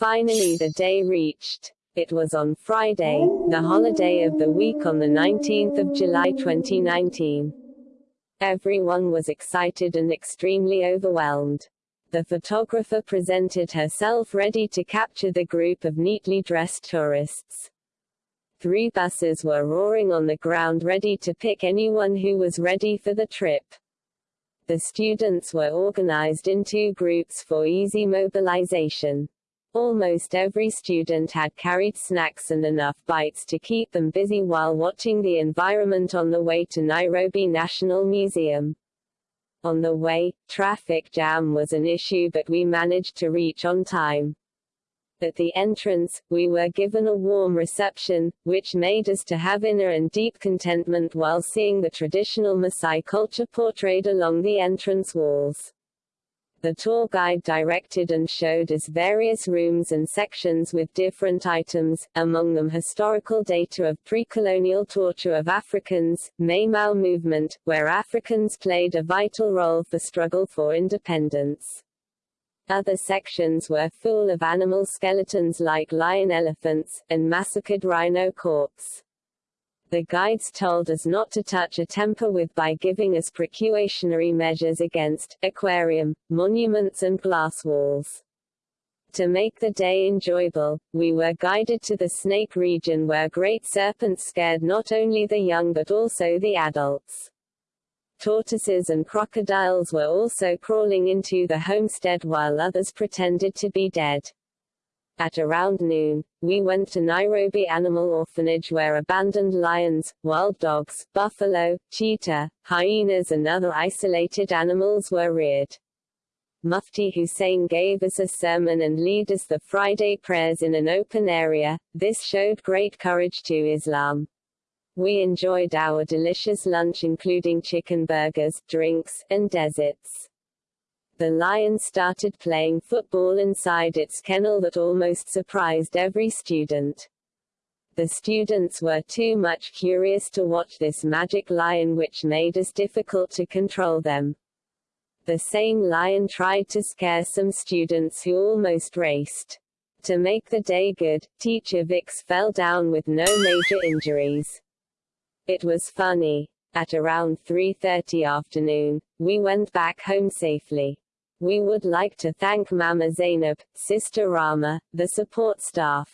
Finally the day reached. It was on Friday, the holiday of the week on the 19th of July 2019. Everyone was excited and extremely overwhelmed. The photographer presented herself ready to capture the group of neatly dressed tourists. Three buses were roaring on the ground ready to pick anyone who was ready for the trip. The students were organized in two groups for easy mobilization. Almost every student had carried snacks and enough bites to keep them busy while watching the environment on the way to Nairobi National Museum. On the way, traffic jam was an issue but we managed to reach on time. At the entrance, we were given a warm reception, which made us to have inner and deep contentment while seeing the traditional Maasai culture portrayed along the entrance walls. The tour guide directed and showed us various rooms and sections with different items, among them historical data of pre-colonial torture of Africans, Mai Mau movement, where Africans played a vital role for struggle for independence. Other sections were full of animal skeletons like lion elephants, and massacred rhino corpse. The guides told us not to touch a temper with by giving us precautionary measures against aquarium, monuments and glass walls. To make the day enjoyable, we were guided to the snake region where great serpents scared not only the young but also the adults. Tortoises and crocodiles were also crawling into the homestead while others pretended to be dead. At around noon, we went to Nairobi Animal Orphanage where abandoned lions, wild dogs, buffalo, cheetah, hyenas and other isolated animals were reared. Mufti Hussein gave us a sermon and led us the Friday prayers in an open area. This showed great courage to Islam. We enjoyed our delicious lunch including chicken burgers, drinks, and desserts the lion started playing football inside its kennel that almost surprised every student. The students were too much curious to watch this magic lion which made it difficult to control them. The same lion tried to scare some students who almost raced. To make the day good, teacher Vix fell down with no major injuries. It was funny. At around 3.30 afternoon, we went back home safely. We would like to thank Mama Zainab, Sister Rama, the support staff.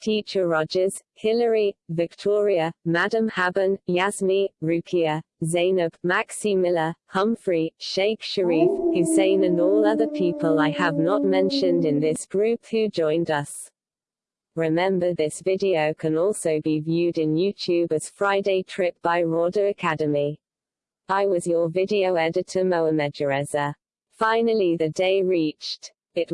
Teacher Rogers, Hilary, Victoria, Madam Haben, Yasmi, Rukia, Zainab, Maxi Miller, Humphrey, Sheikh Sharif, Hussein and all other people I have not mentioned in this group who joined us. Remember this video can also be viewed in YouTube as Friday Trip by Rauda Academy. I was your video editor Mohamed Jereza. Finally the day reached. It was